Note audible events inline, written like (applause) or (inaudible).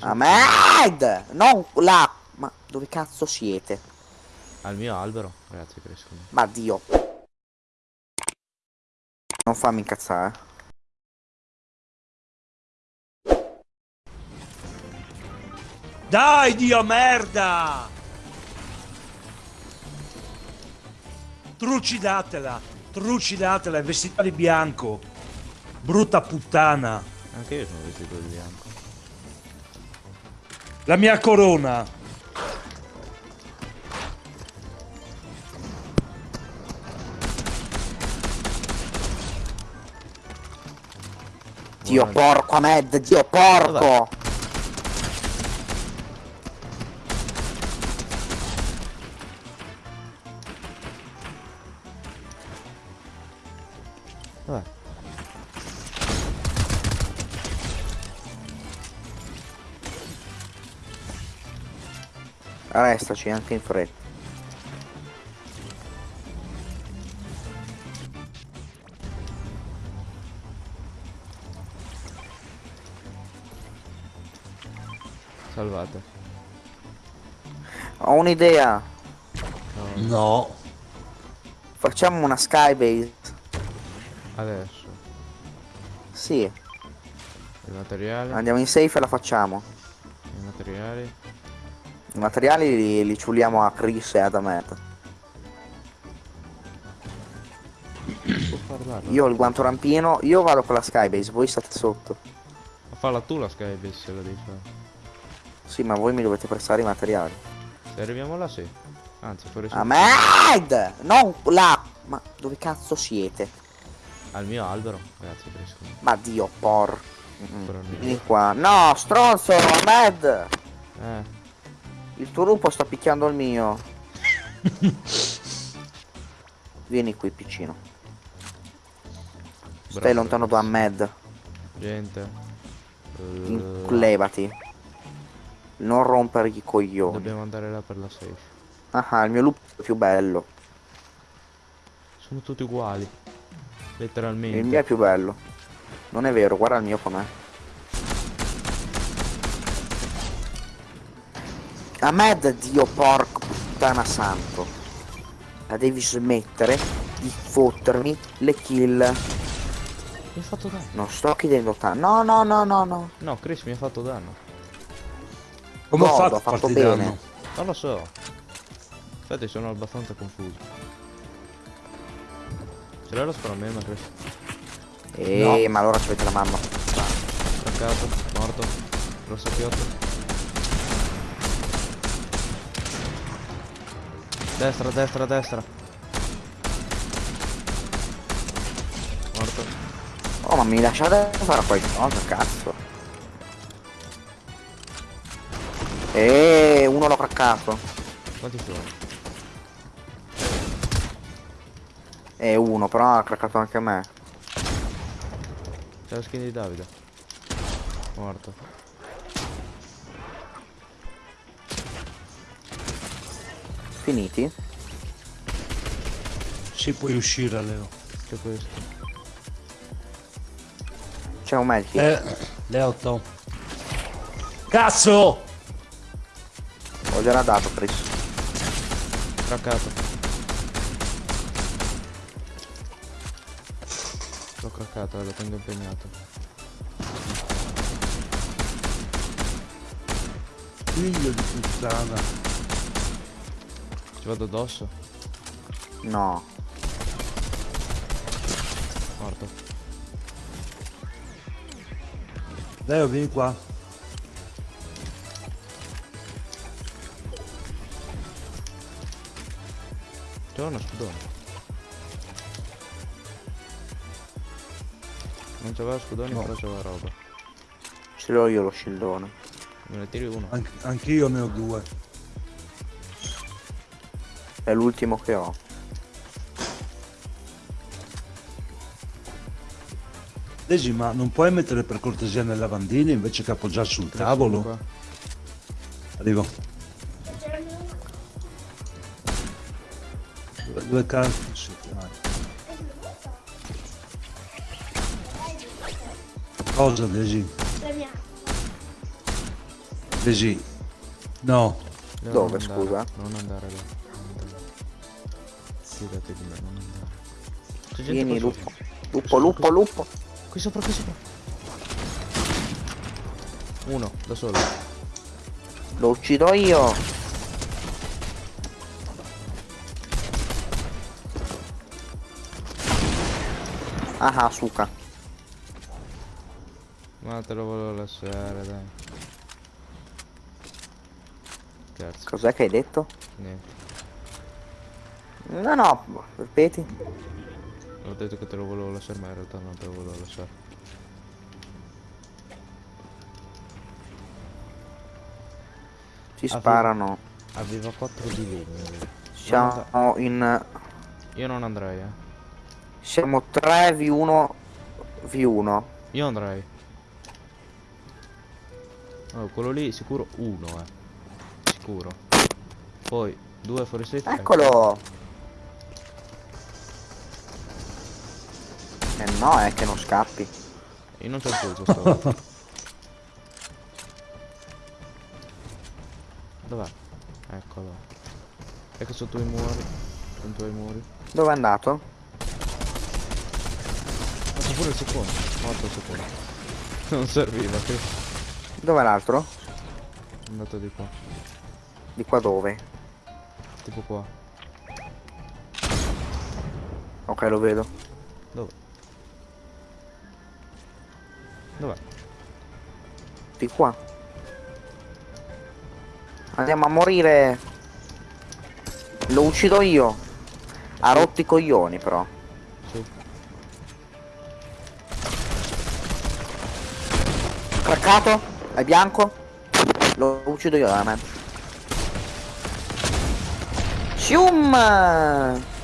Ahmed! Non là! Ma dove cazzo siete? Al mio albero, ragazzi, crescono. Ma Dio. Non fammi incazzare. Dai, Dio merda! Trucidatela, trucidatela, è vestita di bianco. Brutta puttana. Anche io sono vestito di bianco. La mia corona. Dio porco Ahmed, Dio porco! Restaci anche in fretta. Salvate. Ho un'idea. No. Facciamo una skybase. Adesso. Sì, I materiali. andiamo in safe e la facciamo. I materiali. I materiali li, li ciuliamo a Chris e ad parlare. Io ho il guanto rampino, io vado con la skybase, voi state sotto. Ma falla tu la skybase se la devi fare. Sì, ma voi mi dovete prestare i materiali. Se arriviamo là sì. Anzi, fuori su. Ahmed! Non là! Ma dove cazzo siete? Al mio albero, ragazzi, crescono. Ma Dio por... Mm, lì. Vieni qua. No, stronzo, Ahmed! Eh. Il tuo lupo sta picchiando il mio. (laughs) Vieni qui, piccino. Stai bravo, lontano da. Ahmed. Gente. eh, Levati. Non rompergli i coglioni. Dobbiamo andare là per la safe. Ah, il mio lupo è più bello. Sono tutti uguali. Il Letteralmente. mio è più bello. Non è vero, guarda il mio com'è. Ahmed, dio porco puttana santo. La devi smettere di fottermi le kill. Mi ha fatto danno. Non sto chiedendo tanto. No, no, no, no, no. No, Chris mi ha fatto danno. Come ho Godo, fatto a fatto bene. danno? Non lo so. Infatti sono abbastanza confuso. Ce l'hai lo sparo a me, ma Chris. Eh, ma allora ci avete la mamma. Attaccato, morto. Rosso chiotto. Destra, destra, destra. Morto. Oh, ma mi lasciate fare qualcosa, cazzo. Eh, uno l'ho craccato. Quanti sono? E uno, però ha craccato anche a me. C'è la skin di Davide. Morto. Finiti? Si puoi uscire, Leo. C'è questo. C'è un medkit. Eh, Leo, to. Cazzo! Ho già dato, Chris. Craccato. L'ho craccato, eh, lo tengo impegnato. Figlio di puttana. Vado addosso? No. Morto. Leo, vieni qua. C'è uno scudone. Non c'aveva scudoni, No. però c'aveva roba. Ce l'ho io lo scildone. Me ne tiri uno. Anch- anch'io ne ho due. È l'ultimo che ho. Desi, ma non puoi mettere per cortesia nel lavandino invece che appoggiare sul tavolo? Arrivo. Due, due carte. Sì, dai. Cosa, Desi? Besi. No. Dove, non andare, scusa? Non andare là. Fidati di me, non andare. C'è gente Vieni, lupo. Lupo, lupo, lupo. Qui sopra, qui sopra. Uno, da solo. Lo uccido io. Ah, suca. Ma te lo volevo lasciare, dai. Cos'è che hai detto? niente. No, no, ripeti. Ho detto che te lo volevo lasciare, ma in realtà non te lo volevo lasciare. Ci Ah, sparano. Aveva 4 di legno. Siamo in... Io non andrei, eh. Siamo 3 v1 v1. Io andrei. Oh, quello lì sicuro uno, eh. Sicuro. Poi due fuori sette. Eccolo! Eh no, è che non scappi. Io non il colpo stavolta. (laughs) Dov'è? Eccolo. Ecco sotto i muri. Sotto i muri. Dove è andato? Ma c'è pure il secondo. Morto il secondo. (laughs) Non serviva, che Dove è l'altro? è andato di qua. Di qua dove? Tipo qua. Ok, lo vedo. Dov'è? Di qua. Andiamo a morire. Lo uccido io. Ha rotto i coglioni però. Sì. Craccato? È bianco? Lo uccido io, da me. Shum!